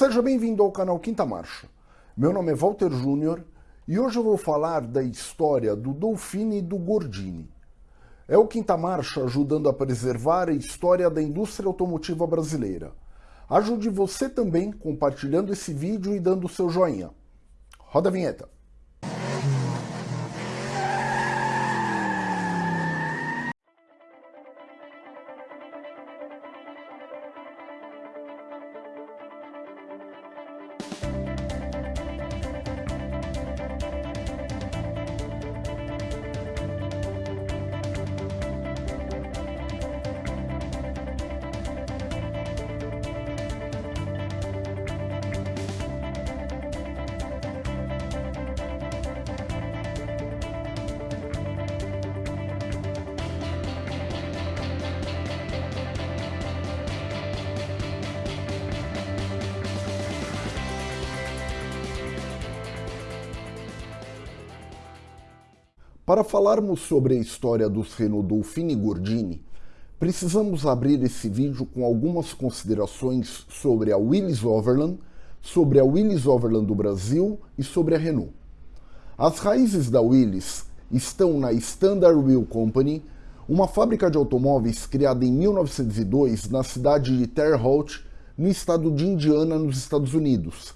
Seja bem-vindo ao canal Quinta Marcha. Meu nome é Walter Júnior e hoje eu vou falar da história do Dolfini e do Gordini. É o Quinta Marcha ajudando a preservar a história da indústria automotiva brasileira. Ajude você também compartilhando esse vídeo e dando seu joinha. Roda a vinheta. Falarmos sobre a história dos e Gordini, precisamos abrir esse vídeo com algumas considerações sobre a Willys Overland, sobre a Willys Overland do Brasil e sobre a Renault. As raízes da Willys estão na Standard Wheel Company, uma fábrica de automóveis criada em 1902 na cidade de Terre Haute, no estado de Indiana, nos Estados Unidos,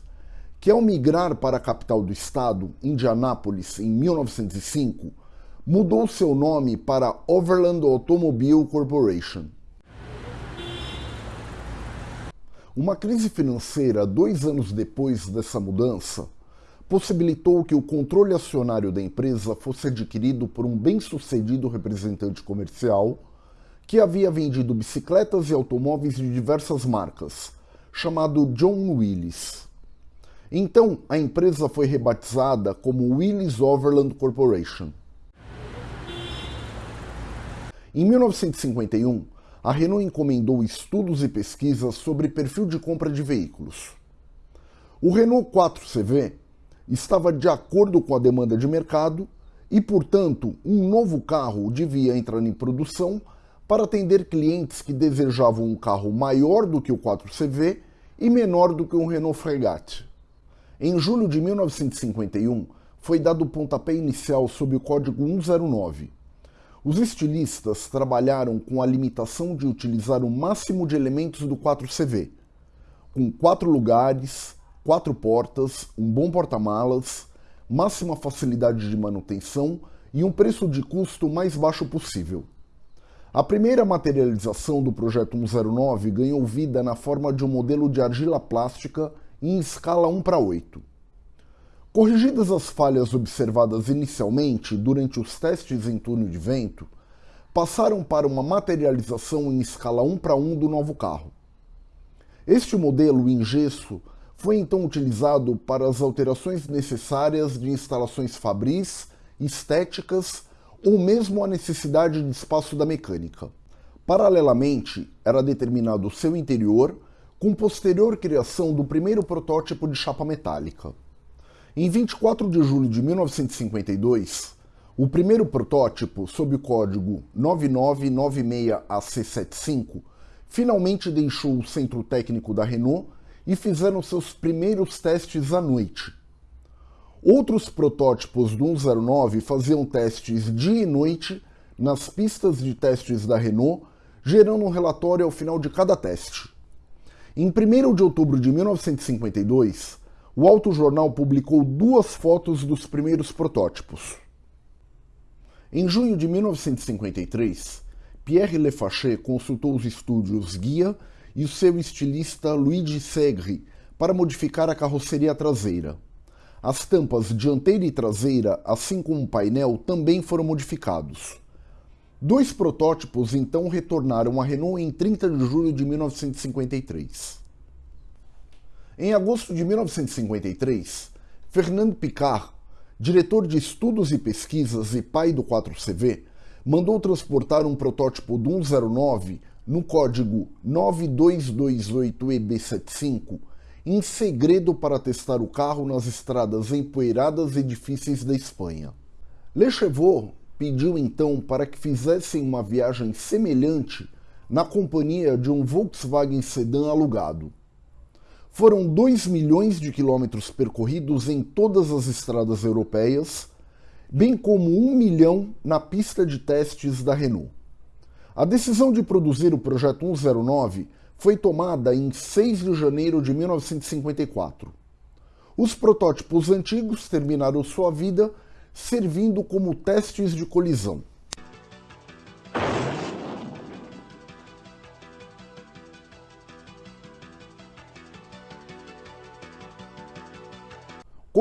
que ao migrar para a capital do estado, Indianápolis, em 1905, mudou seu nome para Overland Automobile Corporation. Uma crise financeira dois anos depois dessa mudança possibilitou que o controle acionário da empresa fosse adquirido por um bem-sucedido representante comercial que havia vendido bicicletas e automóveis de diversas marcas, chamado John Willis. Então, a empresa foi rebatizada como Willis Overland Corporation. Em 1951, a Renault encomendou estudos e pesquisas sobre perfil de compra de veículos. O Renault 4CV estava de acordo com a demanda de mercado e, portanto, um novo carro devia entrar em produção para atender clientes que desejavam um carro maior do que o 4CV e menor do que o Renault Fregate. Em julho de 1951, foi dado o pontapé inicial sob o código 109, os estilistas trabalharam com a limitação de utilizar o máximo de elementos do 4CV, com quatro lugares, quatro portas, um bom porta-malas, máxima facilidade de manutenção e um preço de custo mais baixo possível. A primeira materialização do projeto 109 ganhou vida na forma de um modelo de argila plástica em escala 1 para 8. Corrigidas as falhas observadas inicialmente durante os testes em túnel de vento, passaram para uma materialização em escala 1 para 1 do novo carro. Este modelo em gesso foi então utilizado para as alterações necessárias de instalações fabris, estéticas ou mesmo a necessidade de espaço da mecânica. Paralelamente, era determinado seu interior com posterior criação do primeiro protótipo de chapa metálica. Em 24 de julho de 1952, o primeiro protótipo, sob o código 9996AC75, finalmente deixou o centro técnico da Renault e fizeram seus primeiros testes à noite. Outros protótipos do 109 faziam testes dia e noite nas pistas de testes da Renault, gerando um relatório ao final de cada teste. Em 1 de outubro de 1952, o Alto Jornal publicou duas fotos dos primeiros protótipos. Em junho de 1953, Pierre Lefachet consultou os estúdios Guia e o seu estilista Luigi Segre para modificar a carroceria traseira. As tampas dianteira e traseira, assim como o painel, também foram modificados. Dois protótipos então retornaram à Renault em 30 de julho de 1953. Em agosto de 1953, Fernando Picard, diretor de estudos e pesquisas e pai do 4CV, mandou transportar um protótipo do 109 no código 9228EB75 em segredo para testar o carro nas estradas empoeiradas e difíceis da Espanha. Le Chevaux pediu então para que fizessem uma viagem semelhante na companhia de um Volkswagen Sedan alugado. Foram 2 milhões de quilômetros percorridos em todas as estradas europeias, bem como 1 milhão na pista de testes da Renault. A decisão de produzir o projeto 109 foi tomada em 6 de janeiro de 1954. Os protótipos antigos terminaram sua vida servindo como testes de colisão.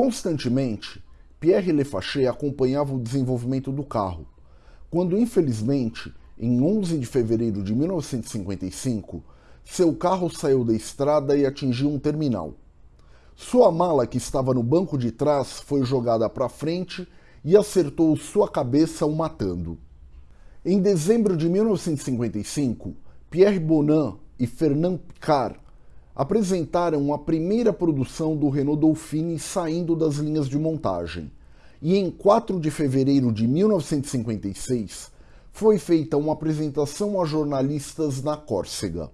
Constantemente, Pierre Lefachet acompanhava o desenvolvimento do carro, quando infelizmente, em 11 de fevereiro de 1955, seu carro saiu da estrada e atingiu um terminal. Sua mala, que estava no banco de trás, foi jogada para frente e acertou sua cabeça, o matando. Em dezembro de 1955, Pierre Bonin e Fernand Picard apresentaram a primeira produção do Renault Dauphine saindo das linhas de montagem. E em 4 de fevereiro de 1956, foi feita uma apresentação a jornalistas na Córcega.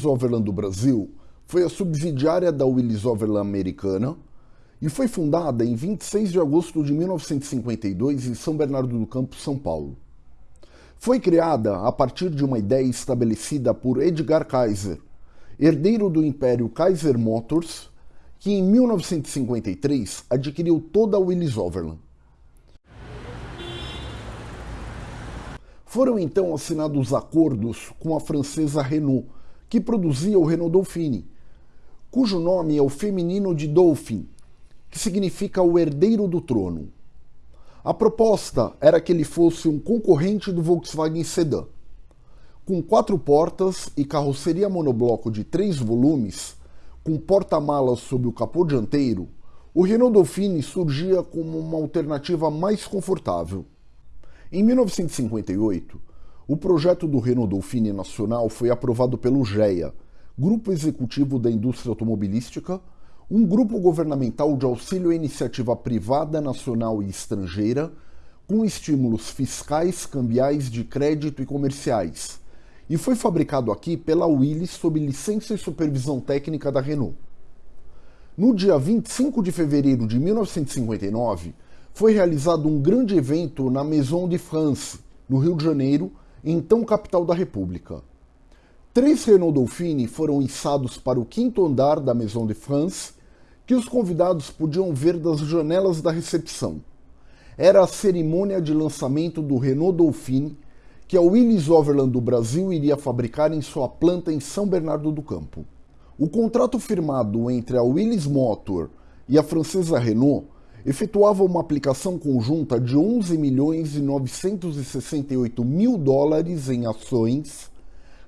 Willis Overland do Brasil foi a subsidiária da Willis Overland americana e foi fundada em 26 de agosto de 1952 em São Bernardo do Campo, São Paulo. Foi criada a partir de uma ideia estabelecida por Edgar Kaiser, herdeiro do Império Kaiser Motors, que em 1953 adquiriu toda a Willis Overland. Foram então assinados acordos com a francesa Renault, que produzia o Renault Dauphine, cujo nome é o feminino de Dauphin, que significa o herdeiro do trono. A proposta era que ele fosse um concorrente do Volkswagen Sedan. Com quatro portas e carroceria monobloco de três volumes, com porta-malas sob o capô dianteiro, o Renault Dauphine surgia como uma alternativa mais confortável. Em 1958, o projeto do Renault Dauphine Nacional foi aprovado pelo GEA, Grupo Executivo da Indústria Automobilística, um grupo governamental de auxílio à iniciativa privada nacional e estrangeira, com estímulos fiscais, cambiais, de crédito e comerciais, e foi fabricado aqui pela Willys sob licença e supervisão técnica da Renault. No dia 25 de fevereiro de 1959, foi realizado um grande evento na Maison de France, no Rio de Janeiro, então capital da República. Três Renault Dauphine foram içados para o quinto andar da Maison de France, que os convidados podiam ver das janelas da recepção. Era a cerimônia de lançamento do Renault Dauphine, que a Willys Overland do Brasil iria fabricar em sua planta em São Bernardo do Campo. O contrato firmado entre a Willys Motor e a francesa Renault efetuava uma aplicação conjunta de 11 milhões e 968 mil dólares em ações,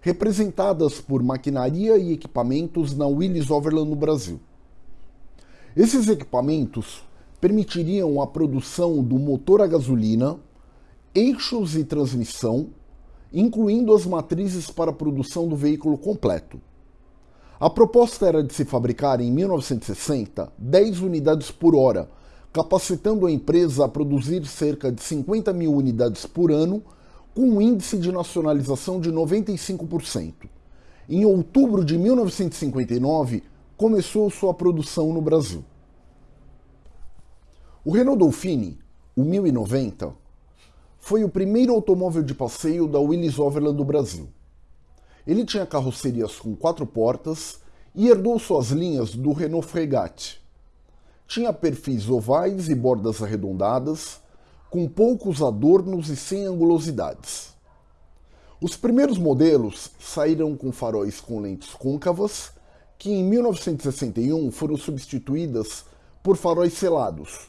representadas por maquinaria e equipamentos na Willys Overland no Brasil. Esses equipamentos permitiriam a produção do motor a gasolina, eixos e transmissão, incluindo as matrizes para a produção do veículo completo. A proposta era de se fabricar em 1960 10 unidades por hora, capacitando a empresa a produzir cerca de 50 mil unidades por ano, com um índice de nacionalização de 95%. Em outubro de 1959, começou sua produção no Brasil. O Renault Dauphine, o 1090, foi o primeiro automóvel de passeio da Willys Overland do Brasil. Ele tinha carrocerias com quatro portas e herdou suas linhas do Renault Fregate. Tinha perfis ovais e bordas arredondadas, com poucos adornos e sem angulosidades. Os primeiros modelos saíram com faróis com lentes côncavas, que em 1961 foram substituídas por faróis selados.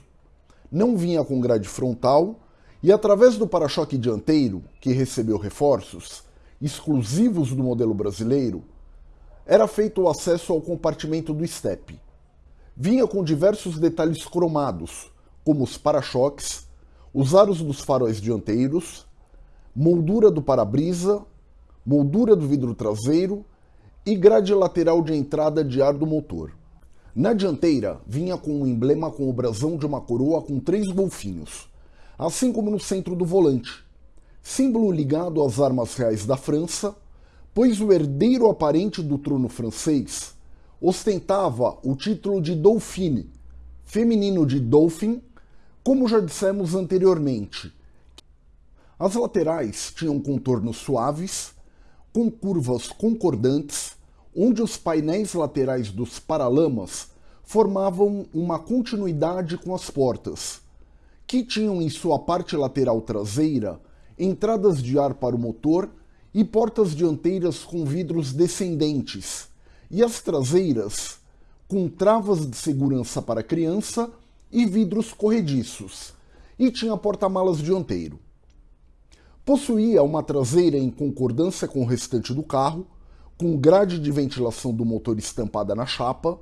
Não vinha com grade frontal e, através do para-choque dianteiro, que recebeu reforços, exclusivos do modelo brasileiro, era feito o acesso ao compartimento do estepe. Vinha com diversos detalhes cromados, como os para-choques, os aros dos faróis dianteiros, moldura do para-brisa, moldura do vidro traseiro e grade lateral de entrada de ar do motor. Na dianteira, vinha com um emblema com o brasão de uma coroa com três golfinhos, assim como no centro do volante, símbolo ligado às armas reais da França, pois o herdeiro aparente do trono francês ostentava o título de Dauphine, feminino de Dauphin, como já dissemos anteriormente. As laterais tinham contornos suaves, com curvas concordantes, onde os painéis laterais dos paralamas formavam uma continuidade com as portas, que tinham em sua parte lateral traseira entradas de ar para o motor e portas dianteiras com vidros descendentes, e as traseiras com travas de segurança para criança e vidros corrediços, e tinha porta-malas dianteiro. Possuía uma traseira em concordância com o restante do carro, com grade de ventilação do motor estampada na chapa,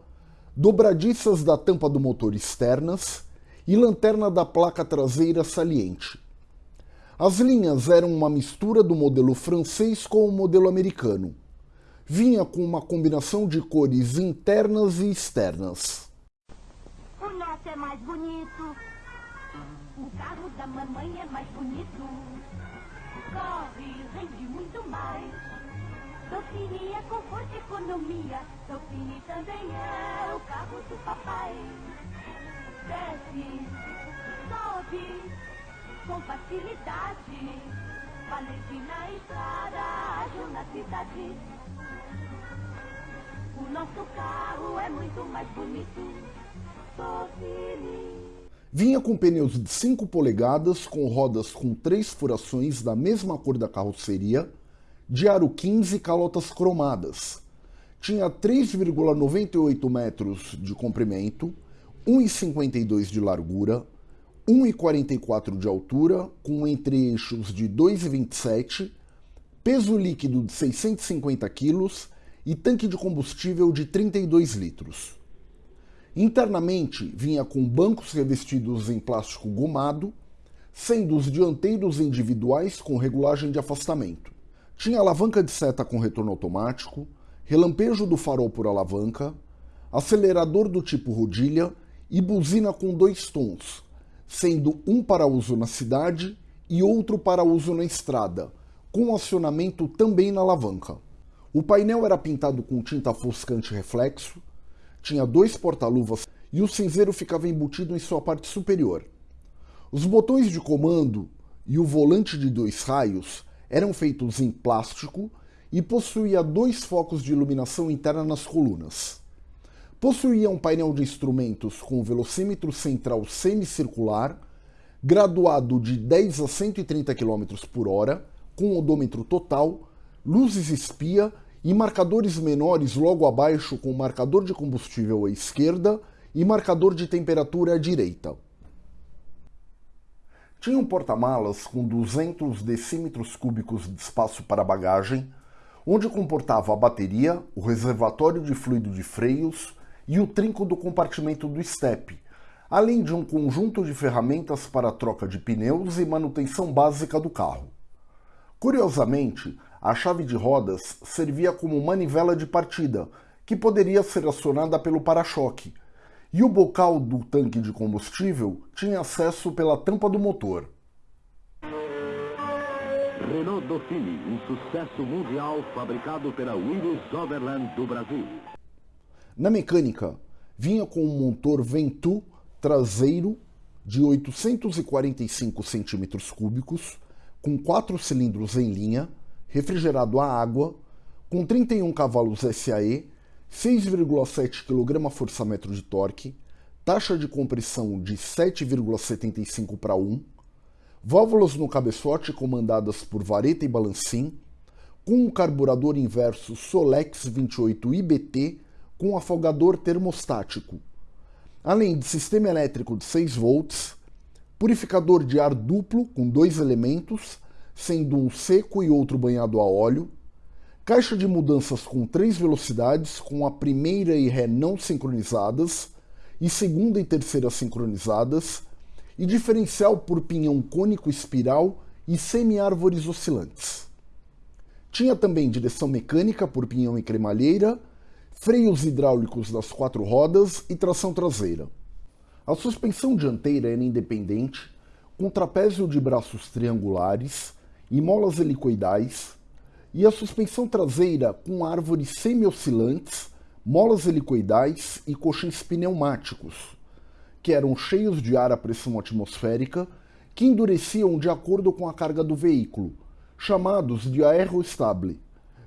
dobradiças da tampa do motor externas e lanterna da placa traseira saliente. As linhas eram uma mistura do modelo francês com o modelo americano. Vinha com uma combinação de cores internas e externas. O nosso é mais bonito. O carro da mamãe é mais bonito corre, rende muito mais. Dauphine é conforto e economia, Dauphine também é o carro do papai. Desce, sobe, com facilidade, valente na estrada, ágil na cidade. O nosso carro é muito mais bonito, Dauphine. Vinha com pneus de 5 polegadas, com rodas com três furações da mesma cor da carroceria, de aro 15 e calotas cromadas. Tinha 3,98 metros de comprimento, 1,52 de largura, 1,44 de altura, com entre-eixos de 2,27, peso líquido de 650 kg e tanque de combustível de 32 litros. Internamente vinha com bancos revestidos em plástico gomado, sendo os dianteiros individuais com regulagem de afastamento. Tinha alavanca de seta com retorno automático, relampejo do farol por alavanca, acelerador do tipo rodilha e buzina com dois tons, sendo um para uso na cidade e outro para uso na estrada, com acionamento também na alavanca. O painel era pintado com tinta foscante reflexo, tinha dois porta-luvas e o cinzeiro ficava embutido em sua parte superior. Os botões de comando e o volante de dois raios eram feitos em plástico e possuía dois focos de iluminação interna nas colunas. Possuía um painel de instrumentos com velocímetro central semicircular, graduado de 10 a 130 km por hora, com odômetro total, luzes espia e marcadores menores logo abaixo com marcador de combustível à esquerda e marcador de temperatura à direita. Tinha um porta-malas com 200 decímetros cúbicos de espaço para bagagem, onde comportava a bateria, o reservatório de fluido de freios e o trinco do compartimento do estepe, além de um conjunto de ferramentas para troca de pneus e manutenção básica do carro. Curiosamente, a chave de rodas servia como manivela de partida, que poderia ser acionada pelo para-choque, e o bocal do tanque de combustível tinha acesso pela tampa do motor. Renault Dauphine, um sucesso mundial fabricado pela Willis Overland do Brasil. Na mecânica, vinha com um motor Ventoux traseiro de 845 cm3, com quatro cilindros em linha, refrigerado a água, com 31 cavalos SAE, 6,7 kgfm de torque, taxa de compressão de 7,75 para 1, válvulas no cabeçote comandadas por vareta e balancim, com um carburador inverso Solex 28 IBT com afogador termostático, além de sistema elétrico de 6 volts, purificador de ar duplo com dois elementos, sendo um seco e outro banhado a óleo, caixa de mudanças com três velocidades, com a primeira e ré não sincronizadas e segunda e terceira sincronizadas, e diferencial por pinhão cônico espiral e semi-árvores oscilantes. Tinha também direção mecânica por pinhão e cremalheira, freios hidráulicos das quatro rodas e tração traseira. A suspensão dianteira era independente, com trapézio de braços triangulares molas helicoidais, e a suspensão traseira com árvores semi-oscilantes, molas helicoidais e colchões pneumáticos, que eram cheios de ar à pressão atmosférica, que endureciam de acordo com a carga do veículo, chamados de aerostable,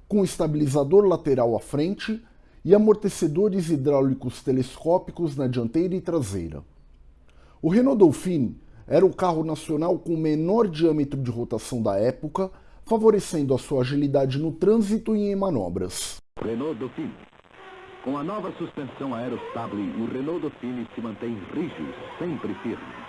com estabilizador lateral à frente e amortecedores hidráulicos telescópicos na dianteira e traseira. O Renault Dauphine era o carro nacional com o menor diâmetro de rotação da época, favorecendo a sua agilidade no trânsito e em manobras. Renault Dauphine. Com a nova suspensão aerostable, o Renault Dauphine se mantém rígido, sempre firme.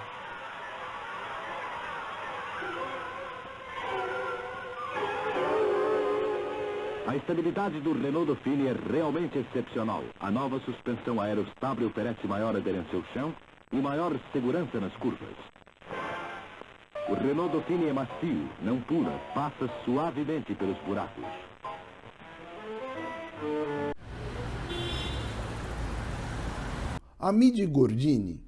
A estabilidade do Renault Dauphine é realmente excepcional. A nova suspensão aerostable oferece maior aderência ao chão e maior segurança nas curvas. O Renault Dauphine é macio, não pula, passa suavemente pelos buracos. Amidi Gordini,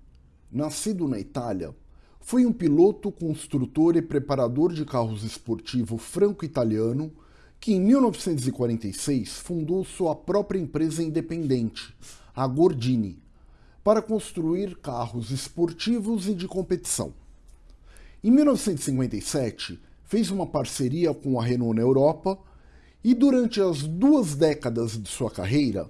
nascido na Itália, foi um piloto, construtor e preparador de carros esportivo franco-italiano que em 1946 fundou sua própria empresa independente, a Gordini, para construir carros esportivos e de competição. Em 1957, fez uma parceria com a Renault na Europa e durante as duas décadas de sua carreira,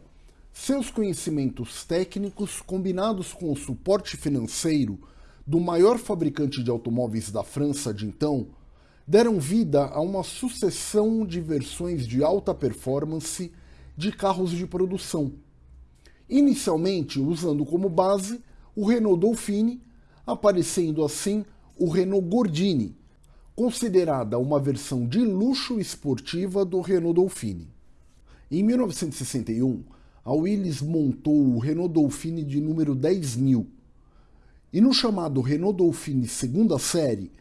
seus conhecimentos técnicos, combinados com o suporte financeiro do maior fabricante de automóveis da França de então, deram vida a uma sucessão de versões de alta performance de carros de produção. Inicialmente usando como base o Renault Dauphine, aparecendo assim o Renault Gordini, considerada uma versão de luxo esportiva do Renault Dauphine. Em 1961, a Willys montou o Renault Dauphine de número 10.000, e no chamado Renault Dauphine segunda série,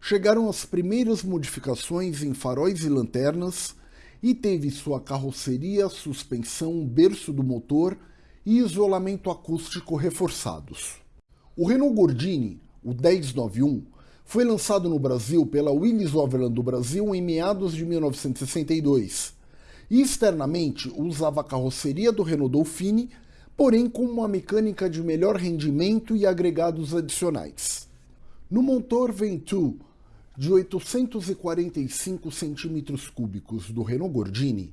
chegaram as primeiras modificações em faróis e lanternas e teve sua carroceria, suspensão, berço do motor e isolamento acústico reforçados. O Renault Gordini, o 1091, foi lançado no Brasil pela Willys Overland do Brasil em meados de 1962 e externamente usava a carroceria do Renault Dauphine, porém com uma mecânica de melhor rendimento e agregados adicionais. No motor Ventoux de 845 centímetros cúbicos do Renault Gordini,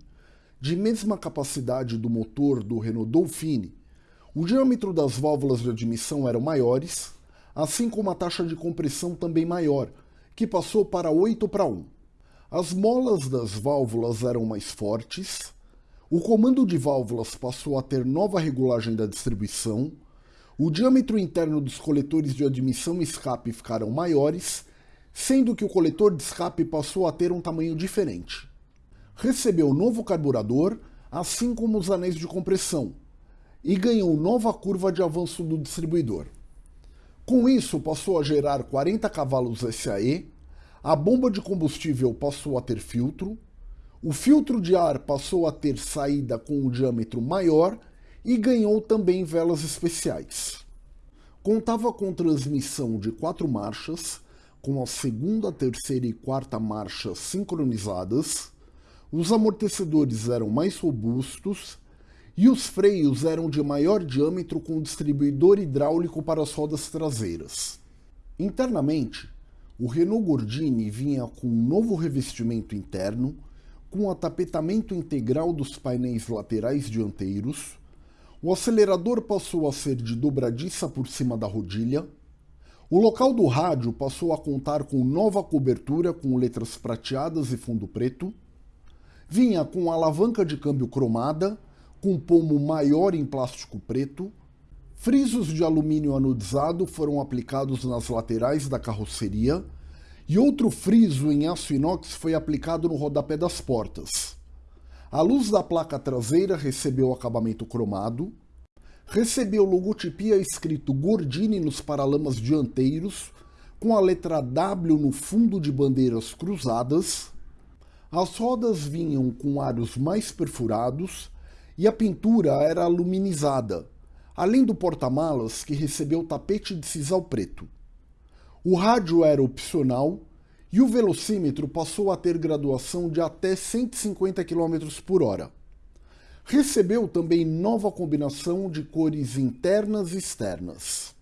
de mesma capacidade do motor do Renault Dauphine, o diâmetro das válvulas de admissão eram maiores, assim como a taxa de compressão também maior, que passou para 8 para 1. As molas das válvulas eram mais fortes, o comando de válvulas passou a ter nova regulagem da distribuição, o diâmetro interno dos coletores de admissão e escape ficaram maiores sendo que o coletor de escape passou a ter um tamanho diferente. Recebeu novo carburador, assim como os anéis de compressão, e ganhou nova curva de avanço do distribuidor. Com isso, passou a gerar 40 cavalos SAE, a bomba de combustível passou a ter filtro, o filtro de ar passou a ter saída com um diâmetro maior e ganhou também velas especiais. Contava com transmissão de quatro marchas, com a segunda, terceira e quarta marcha sincronizadas, os amortecedores eram mais robustos e os freios eram de maior diâmetro com distribuidor hidráulico para as rodas traseiras. Internamente, o Renault Gordini vinha com um novo revestimento interno, com atapetamento integral dos painéis laterais dianteiros, o acelerador passou a ser de dobradiça por cima da rodilha, o local do rádio passou a contar com nova cobertura com letras prateadas e fundo preto. Vinha com alavanca de câmbio cromada, com pomo maior em plástico preto. Frisos de alumínio anodizado foram aplicados nas laterais da carroceria e outro friso em aço inox foi aplicado no rodapé das portas. A luz da placa traseira recebeu acabamento cromado, recebeu logotipia escrito Gordini nos paralamas dianteiros, com a letra W no fundo de bandeiras cruzadas. As rodas vinham com aros mais perfurados e a pintura era aluminizada, além do porta-malas que recebeu tapete de sisal preto. O rádio era opcional e o velocímetro passou a ter graduação de até 150 km por hora. Recebeu também nova combinação de cores internas e externas.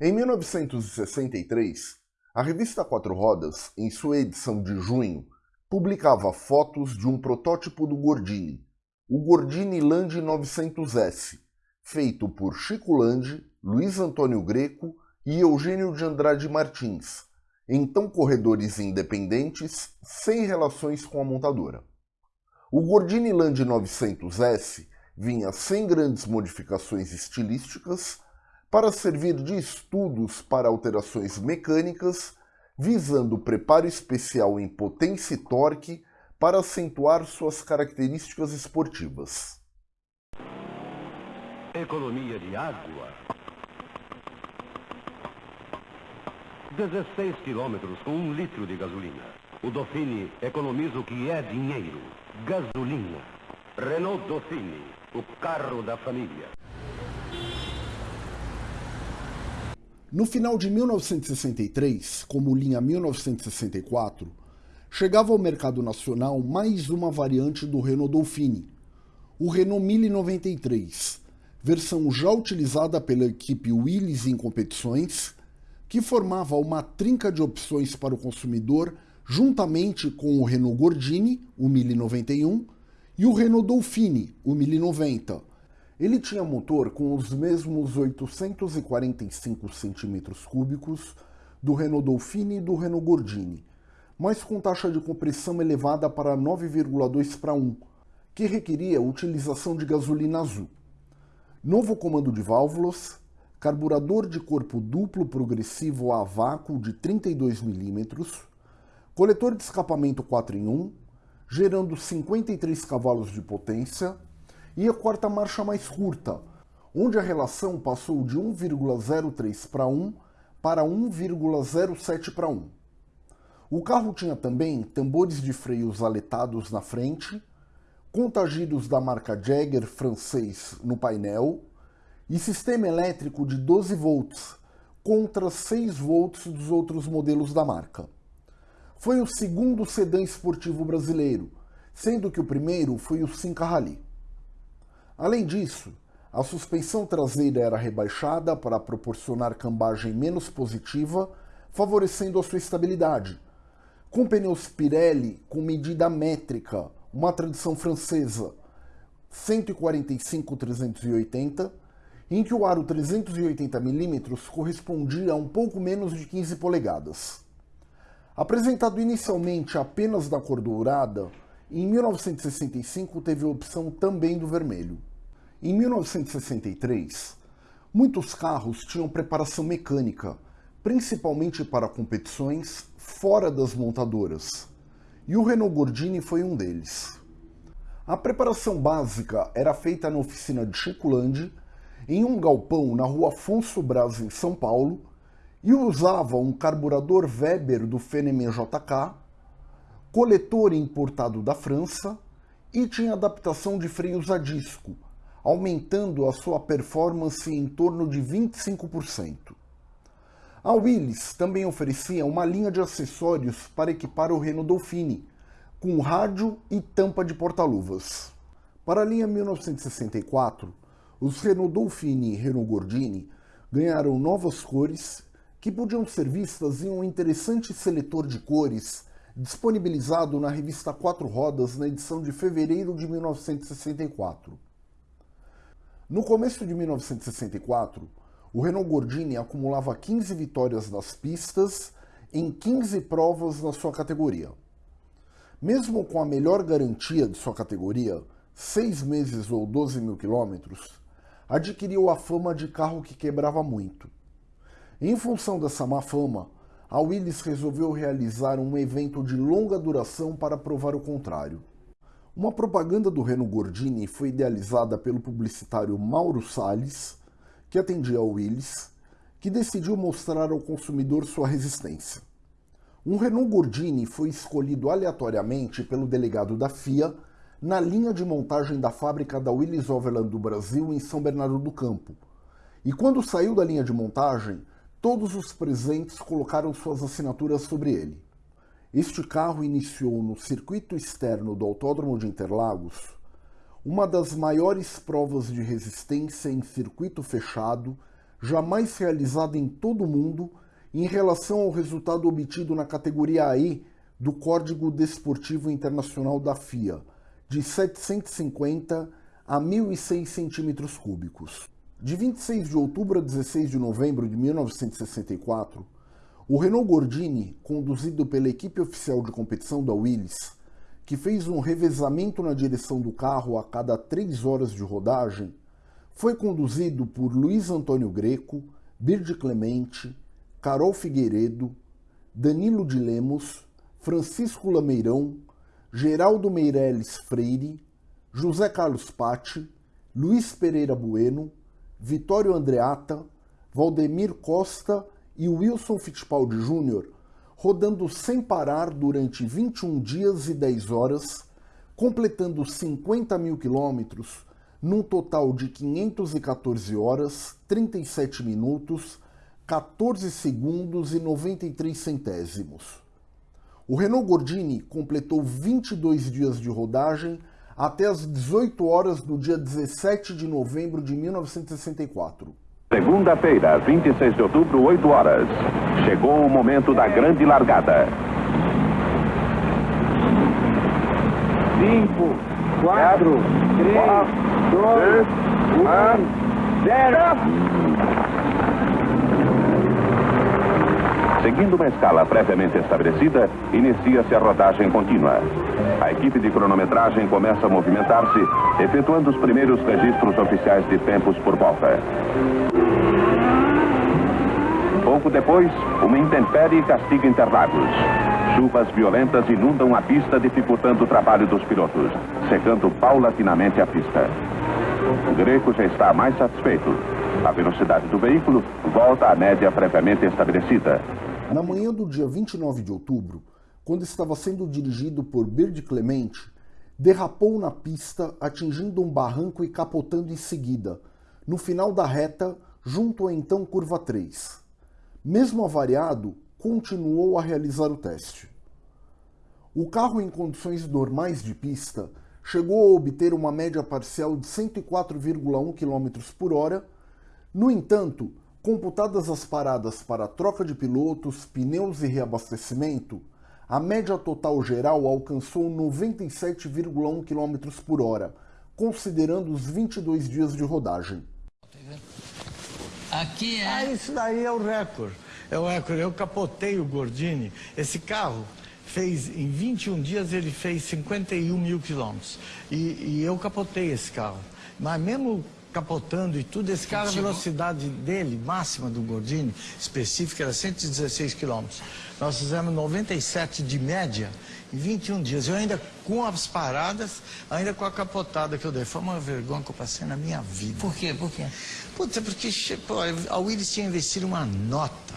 Em 1963, a revista Quatro Rodas, em sua edição de junho, publicava fotos de um protótipo do Gordini, o Gordini Land 900S, feito por Chico Landi, Luiz Antônio Greco e Eugênio de Andrade Martins, então corredores independentes sem relações com a montadora. O Gordini Land 900S vinha sem grandes modificações estilísticas para servir de estudos para alterações mecânicas, visando preparo especial em potência e torque para acentuar suas características esportivas. Economia de água. 16 quilômetros com um litro de gasolina. O Dauphine economiza o que é dinheiro. Gasolina. Renault Dauphine, o carro da família. No final de 1963, como linha 1964, chegava ao mercado nacional mais uma variante do Renault Dauphine, o Renault 1093, versão já utilizada pela equipe Willys em competições, que formava uma trinca de opções para o consumidor juntamente com o Renault Gordini, o 1091, e o Renault Dauphine, o 1090. Ele tinha motor com os mesmos 845 cm3 do Renault Dauphine e do Renault Gordini, mas com taxa de compressão elevada para 9,2 para 1, que requeria utilização de gasolina azul. Novo comando de válvulas, carburador de corpo duplo progressivo a vácuo de 32 mm, coletor de escapamento 4 em 1, gerando 53 cavalos de potência, e a quarta marcha mais curta, onde a relação passou de 1,03 para 1 para 1,07 para 1. O carro tinha também tambores de freios aletados na frente, contagidos da marca Jagger francês no painel e sistema elétrico de 12 volts contra 6 volts dos outros modelos da marca. Foi o segundo sedã esportivo brasileiro, sendo que o primeiro foi o Simca Rally. Além disso, a suspensão traseira era rebaixada para proporcionar cambagem menos positiva, favorecendo a sua estabilidade. Com pneus Pirelli com medida métrica, uma tradição francesa, 145-380, em que o aro 380mm correspondia a um pouco menos de 15 polegadas. Apresentado inicialmente apenas na cor dourada, em 1965 teve a opção também do vermelho. Em 1963, muitos carros tinham preparação mecânica, principalmente para competições fora das montadoras, e o Renault Gordini foi um deles. A preparação básica era feita na oficina de Chico Landi, em um galpão na rua Afonso Braz, em São Paulo, e usava um carburador Weber do Fenneman JK, coletor importado da França e tinha adaptação de freios a disco, aumentando a sua performance em torno de 25%. A Willys também oferecia uma linha de acessórios para equipar o Renault Dauphine, com rádio e tampa de porta-luvas. Para a linha 1964, os Renault Dauphine e Renault Gordini ganharam novas cores que podiam ser vistas em um interessante seletor de cores disponibilizado na revista Quatro Rodas na edição de fevereiro de 1964. No começo de 1964, o Renault Gordini acumulava 15 vitórias nas pistas em 15 provas na sua categoria. Mesmo com a melhor garantia de sua categoria, 6 meses ou 12 mil quilômetros, adquiriu a fama de carro que quebrava muito. Em função dessa má fama, a Willis resolveu realizar um evento de longa duração para provar o contrário. Uma propaganda do Renault Gordini foi idealizada pelo publicitário Mauro Salles, que atendia ao Willis, que decidiu mostrar ao consumidor sua resistência. Um Renault Gordini foi escolhido aleatoriamente pelo delegado da FIA na linha de montagem da fábrica da Willis Overland do Brasil em São Bernardo do Campo. E quando saiu da linha de montagem, todos os presentes colocaram suas assinaturas sobre ele. Este carro iniciou no circuito externo do Autódromo de Interlagos uma das maiores provas de resistência em circuito fechado jamais realizada em todo o mundo em relação ao resultado obtido na categoria AI do Código Desportivo Internacional da FIA, de 750 a 1.006 centímetros cúbicos. De 26 de outubro a 16 de novembro de 1964, o Renault Gordini, conduzido pela equipe oficial de competição da Willis, que fez um revezamento na direção do carro a cada três horas de rodagem, foi conduzido por Luiz Antônio Greco, Birde Clemente, Carol Figueiredo, Danilo de Lemos, Francisco Lameirão, Geraldo Meirelles Freire, José Carlos Patti, Luiz Pereira Bueno, Vitório Andreata, Valdemir Costa e Wilson Fittipaldi Júnior, rodando sem parar durante 21 dias e 10 horas, completando 50 mil quilômetros, num total de 514 horas, 37 minutos, 14 segundos e 93 centésimos. O Renault Gordini completou 22 dias de rodagem até as 18 horas do dia 17 de novembro de 1964. Segunda-feira, 26 de outubro, 8 horas. Chegou o momento da grande largada. 5, 4, 3, 2, 1, 0. Seguindo uma escala previamente estabelecida, inicia-se a rodagem contínua. A equipe de cronometragem começa a movimentar-se, efetuando os primeiros registros oficiais de tempos por volta. Pouco depois, uma intempérie castiga Interlagos. Chuvas violentas inundam a pista, dificultando o trabalho dos pilotos, secando paulatinamente a pista. O Greco já está mais satisfeito. A velocidade do veículo volta à média previamente estabelecida. Na manhã do dia 29 de outubro, quando estava sendo dirigido por Bird Clemente, derrapou na pista, atingindo um barranco e capotando em seguida, no final da reta, junto à então curva 3. Mesmo avariado, continuou a realizar o teste. O carro em condições normais de pista chegou a obter uma média parcial de 104,1 km por hora. No entanto, Computadas as paradas para troca de pilotos, pneus e reabastecimento, a média total geral alcançou 97,1 km por hora, considerando os 22 dias de rodagem. Aqui é... Ah, isso daí é o recorde. É o recorde. Eu capotei o Gordini. Esse carro fez, em 21 dias, ele fez 51 mil quilômetros. E, e eu capotei esse carro. Mas mesmo capotando e tudo. Esse carro, a velocidade dele, máxima do Gordini, específica, era 116 km. Nós fizemos 97 de média em 21 dias. Eu ainda, com as paradas, ainda com a capotada que eu dei. Foi uma vergonha que eu passei na minha vida. Por quê? Por quê? Putz, é porque pô, a Willis tinha investido uma nota.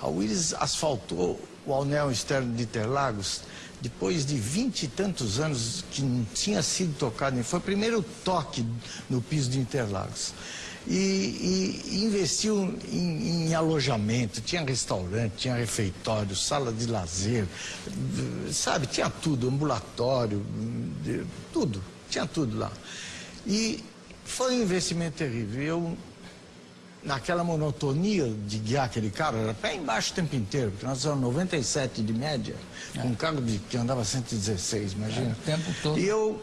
A Willis asfaltou o anel externo de Interlagos depois de vinte e tantos anos que não tinha sido tocado, foi o primeiro toque no piso de Interlagos. E, e, e investiu em, em, alojamento, tinha restaurante, tinha refeitório, sala de lazer, sabe, tinha tudo, ambulatório, tudo, tinha tudo lá. E foi um investimento terrível. Eu naquela monotonia de guiar aquele carro, era pé embaixo o tempo inteiro, porque nós éramos 97 de média, é. com um carro de, que andava 116, imagina. É, o tempo todo. E eu,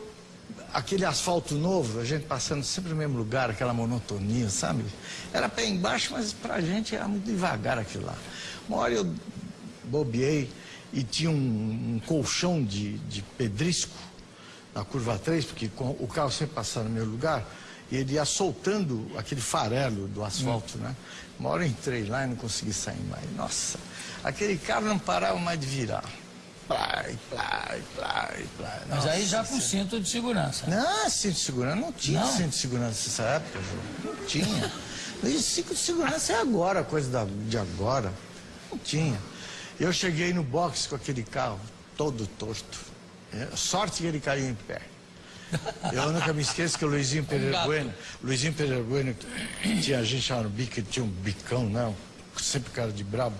aquele asfalto novo, a gente passando sempre no mesmo lugar, aquela monotonia, sabe? Era pé embaixo, mas pra gente era muito devagar aquilo lá. Uma hora eu bobeei e tinha um, um colchão de, de pedrisco na curva 3, porque o carro sempre passava no meu lugar, e ele ia soltando aquele farelo do asfalto, hum. né? Uma hora eu entrei lá e não consegui sair mais. Nossa, aquele carro não parava mais de virar. Plá, plá, plá, plá. Mas aí já com cinto de segurança. Não, cinto de segurança. Não tinha não. cinto de segurança nessa época, João. Não tinha. cinto de segurança é agora, coisa de agora. Não tinha. Eu cheguei no box com aquele carro todo torto. É, sorte que ele caiu em pé. Eu nunca me esqueço que o Luizinho Pereira Bueno, Luizinho Pereira Bueno, tinha gente chamada bico, ele tinha um bicão, não, sempre cara de brabo.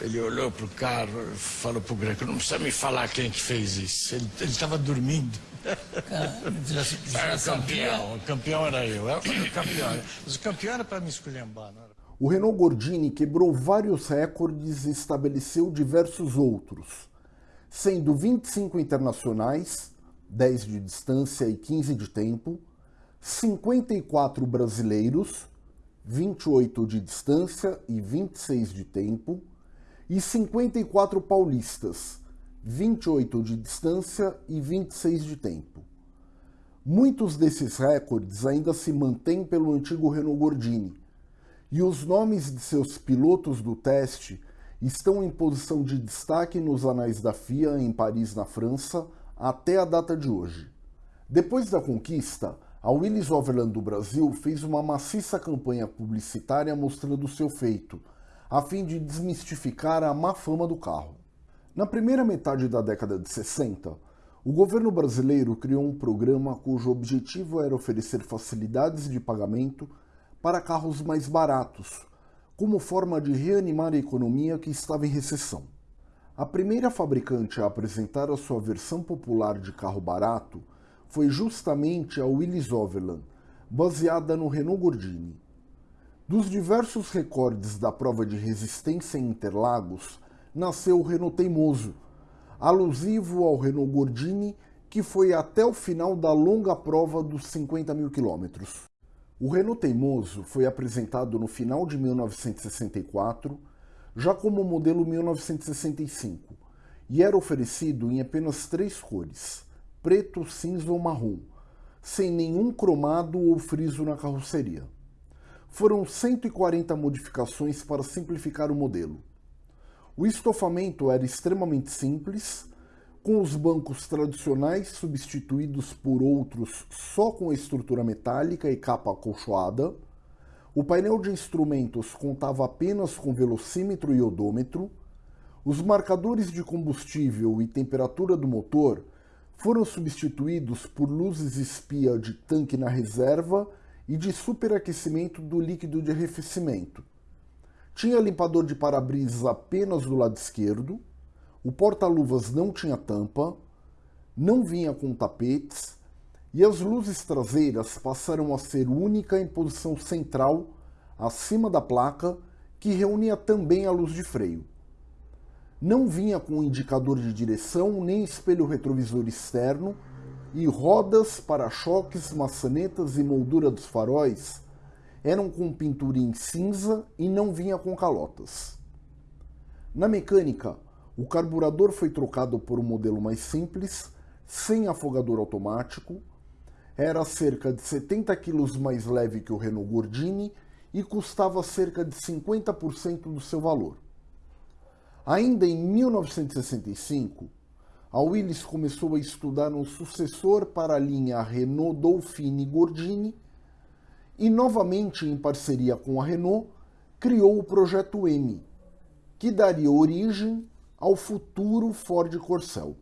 Ele olhou pro carro, falou pro Greco, não precisa me falar quem que fez isso. Ele estava dormindo. já, já era campeão, o campeão era eu, eu era o campeão. Mas o campeão era para me esculhambar, não era? O Renault Gordini quebrou vários recordes e estabeleceu diversos outros, sendo 25 internacionais, 10 de distância e 15 de tempo, 54 brasileiros, 28 de distância e 26 de tempo, e 54 paulistas, 28 de distância e 26 de tempo. Muitos desses recordes ainda se mantêm pelo antigo Renault Gordini, e os nomes de seus pilotos do teste estão em posição de destaque nos anais da FIA em Paris, na França, até a data de hoje. Depois da conquista, a Willis Overland do Brasil fez uma maciça campanha publicitária mostrando seu feito, a fim de desmistificar a má fama do carro. Na primeira metade da década de 60, o governo brasileiro criou um programa cujo objetivo era oferecer facilidades de pagamento para carros mais baratos, como forma de reanimar a economia que estava em recessão. A primeira fabricante a apresentar a sua versão popular de carro barato foi justamente a Willys Overland, baseada no Renault Gordini. Dos diversos recordes da prova de resistência em Interlagos, nasceu o Renault Teimoso, alusivo ao Renault Gordini, que foi até o final da longa prova dos 50 mil quilômetros. O Renault Teimoso foi apresentado no final de 1964, já como modelo 1965, e era oferecido em apenas três cores, preto, cinza ou marrom, sem nenhum cromado ou friso na carroceria. Foram 140 modificações para simplificar o modelo. O estofamento era extremamente simples, com os bancos tradicionais substituídos por outros só com estrutura metálica e capa acolchoada, o painel de instrumentos contava apenas com velocímetro e odômetro, os marcadores de combustível e temperatura do motor foram substituídos por luzes espia de tanque na reserva e de superaquecimento do líquido de arrefecimento. Tinha limpador de para-brisa apenas do lado esquerdo, o porta-luvas não tinha tampa, não vinha com tapetes e as luzes traseiras passaram a ser única em posição central acima da placa que reunia também a luz de freio. Não vinha com indicador de direção nem espelho retrovisor externo e rodas, para-choques, maçanetas e moldura dos faróis eram com pintura em cinza e não vinha com calotas. Na mecânica, o carburador foi trocado por um modelo mais simples, sem afogador automático, era cerca de 70 kg mais leve que o Renault Gordini e custava cerca de 50% do seu valor. Ainda em 1965, a Willys começou a estudar um sucessor para a linha Renault Dauphine Gordini e, novamente em parceria com a Renault, criou o Projeto M, que daria origem ao futuro Ford Corcel.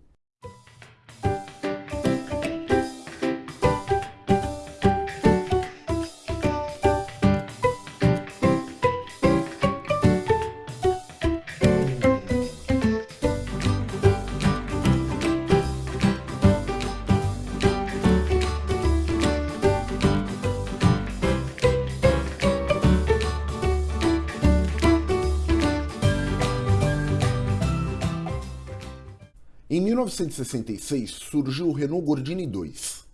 1966 surgiu o Renault Gordini 2.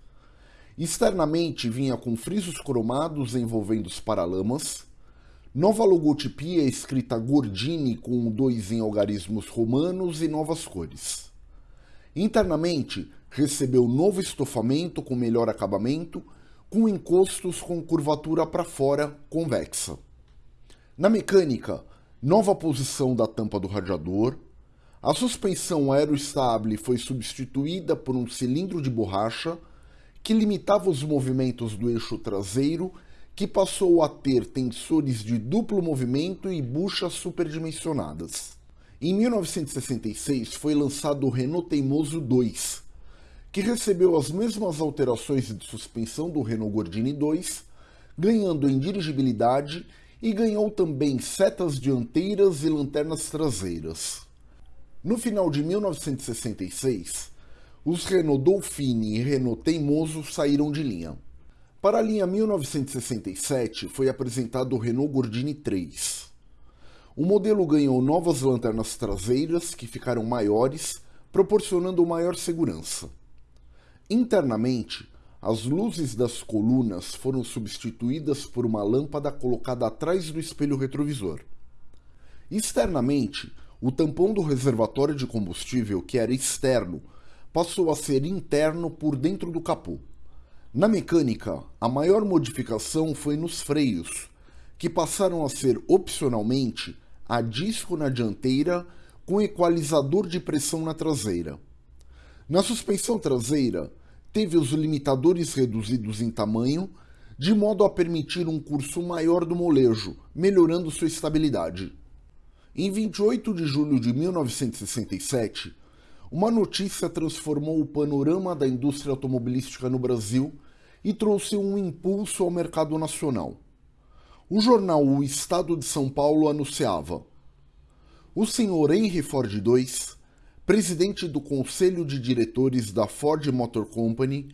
Externamente vinha com frisos cromados envolvendo os paralamas, nova logotipia escrita Gordini com dois em algarismos romanos e novas cores. Internamente recebeu novo estofamento com melhor acabamento, com encostos com curvatura para fora convexa. Na mecânica, nova posição da tampa do radiador, a suspensão aeroestable foi substituída por um cilindro de borracha que limitava os movimentos do eixo traseiro, que passou a ter tensores de duplo movimento e buchas superdimensionadas. Em 1966 foi lançado o Renault Teimoso 2, que recebeu as mesmas alterações de suspensão do Renault Gordini 2, ganhando em dirigibilidade e ganhou também setas dianteiras e lanternas traseiras. No final de 1966, os Renault Dauphine e Renault Teimoso saíram de linha. Para a linha 1967 foi apresentado o Renault Gordini 3. O modelo ganhou novas lanternas traseiras que ficaram maiores, proporcionando maior segurança. Internamente, as luzes das colunas foram substituídas por uma lâmpada colocada atrás do espelho retrovisor. Externamente, o tampão do reservatório de combustível, que era externo, passou a ser interno por dentro do capô. Na mecânica, a maior modificação foi nos freios, que passaram a ser opcionalmente a disco na dianteira com equalizador de pressão na traseira. Na suspensão traseira, teve os limitadores reduzidos em tamanho, de modo a permitir um curso maior do molejo, melhorando sua estabilidade. Em 28 de julho de 1967, uma notícia transformou o panorama da indústria automobilística no Brasil e trouxe um impulso ao mercado nacional. O jornal O Estado de São Paulo anunciava: O senhor Henry Ford II, presidente do conselho de diretores da Ford Motor Company,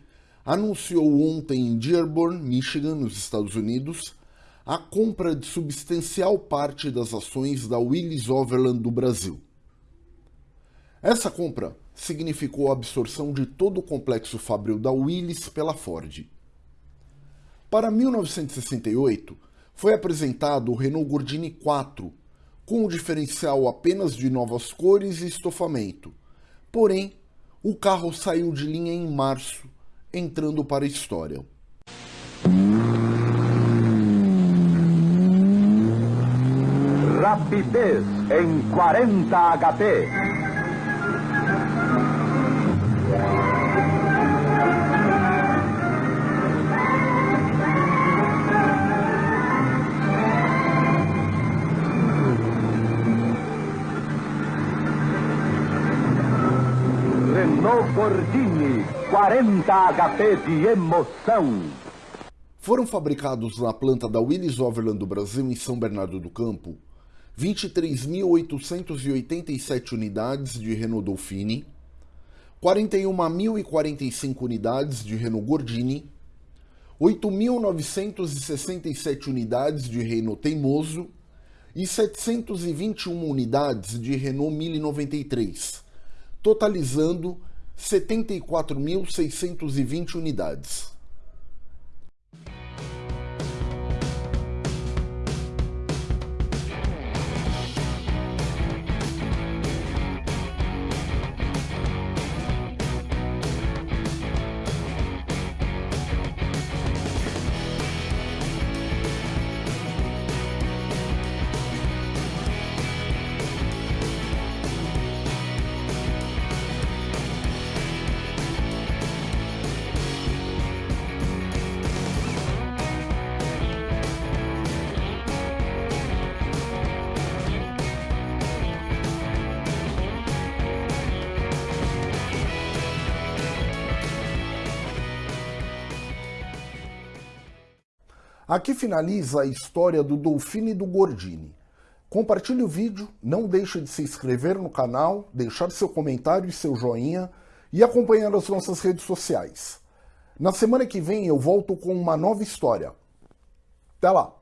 anunciou ontem em Dearborn, Michigan, nos Estados Unidos, a compra de substancial parte das ações da Willis Overland do Brasil. Essa compra significou a absorção de todo o complexo fabril da Willis pela Ford. Para 1968, foi apresentado o Renault Gordini 4, com o diferencial apenas de novas cores e estofamento. Porém, o carro saiu de linha em março, entrando para a história. Rapidez em 40 HP. Renault Gordini, 40 HP de emoção. Foram fabricados na planta da Willis Overland do Brasil, em São Bernardo do Campo, 23.887 unidades de Renault Dauphine, 41.045 unidades de Renault Gordini, 8.967 unidades de Renault Teimoso e 721 unidades de Renault 1093, totalizando 74.620 unidades. Aqui finaliza a história do Dolfine e do Gordini. Compartilhe o vídeo, não deixe de se inscrever no canal, deixar seu comentário e seu joinha e acompanhar as nossas redes sociais. Na semana que vem eu volto com uma nova história. Até lá!